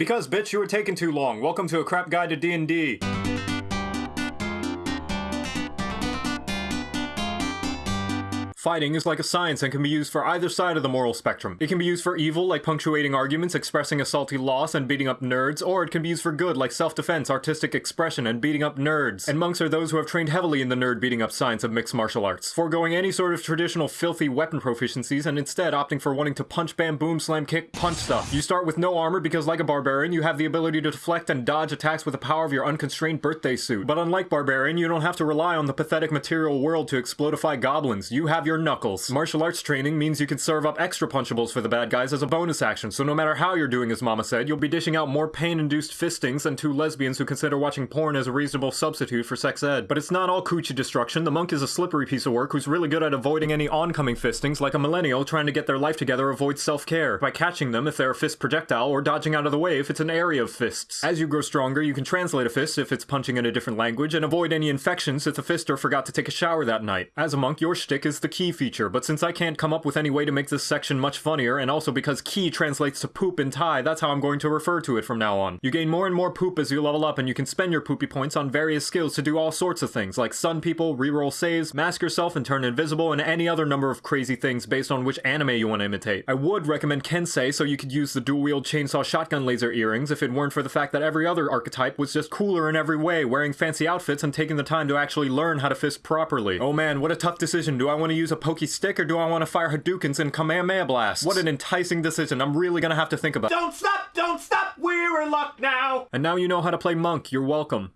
Because, bitch, you were taking too long. Welcome to a crap guide to D&D. Fighting is like a science and can be used for either side of the moral spectrum. It can be used for evil, like punctuating arguments, expressing a salty loss, and beating up nerds, or it can be used for good, like self-defense, artistic expression, and beating up nerds. And monks are those who have trained heavily in the nerd beating up science of mixed martial arts, foregoing any sort of traditional filthy weapon proficiencies and instead opting for wanting to punch, bam, boom, slam, kick, punch stuff. You start with no armor because like a barbarian, you have the ability to deflect and dodge attacks with the power of your unconstrained birthday suit. But unlike barbarian, you don't have to rely on the pathetic material world to explodify goblins. You have your knuckles. Martial arts training means you can serve up extra punchables for the bad guys as a bonus action, so no matter how you're doing as Mama said, you'll be dishing out more pain-induced fistings than two lesbians who consider watching porn as a reasonable substitute for sex ed. But it's not all coochie destruction. The monk is a slippery piece of work who's really good at avoiding any oncoming fistings, like a millennial trying to get their life together avoids self-care, by catching them if they're a fist projectile or dodging out of the way if it's an area of fists. As you grow stronger, you can translate a fist if it's punching in a different language, and avoid any infections if the fister forgot to take a shower that night. As a monk, your shtick is the ki feature, but since I can't come up with any way to make this section much funnier, and also because key translates to poop in Thai, that's how I'm going to refer to it from now on. You gain more and more poop as you level up, and you can spend your poopy points on various skills to do all sorts of things, like stun people, reroll saves, mask yourself and turn invisible, and any other number of crazy things based on which anime you want to imitate. I would recommend Kensei so you could use the dual-wield chainsaw shotgun laser earrings if it weren't for the fact that every other archetype was just cooler in every way, wearing fancy outfits and taking the time to actually learn how to fist properly. Oh man, what a tough decision. Do I want to use a pokey stick or do I want to fire Hadoukens and Kamehameha blasts? What an enticing decision. I'm really gonna have to think about. Don't stop! Don't stop! We're in luck now! And now you know how to play monk. You're welcome.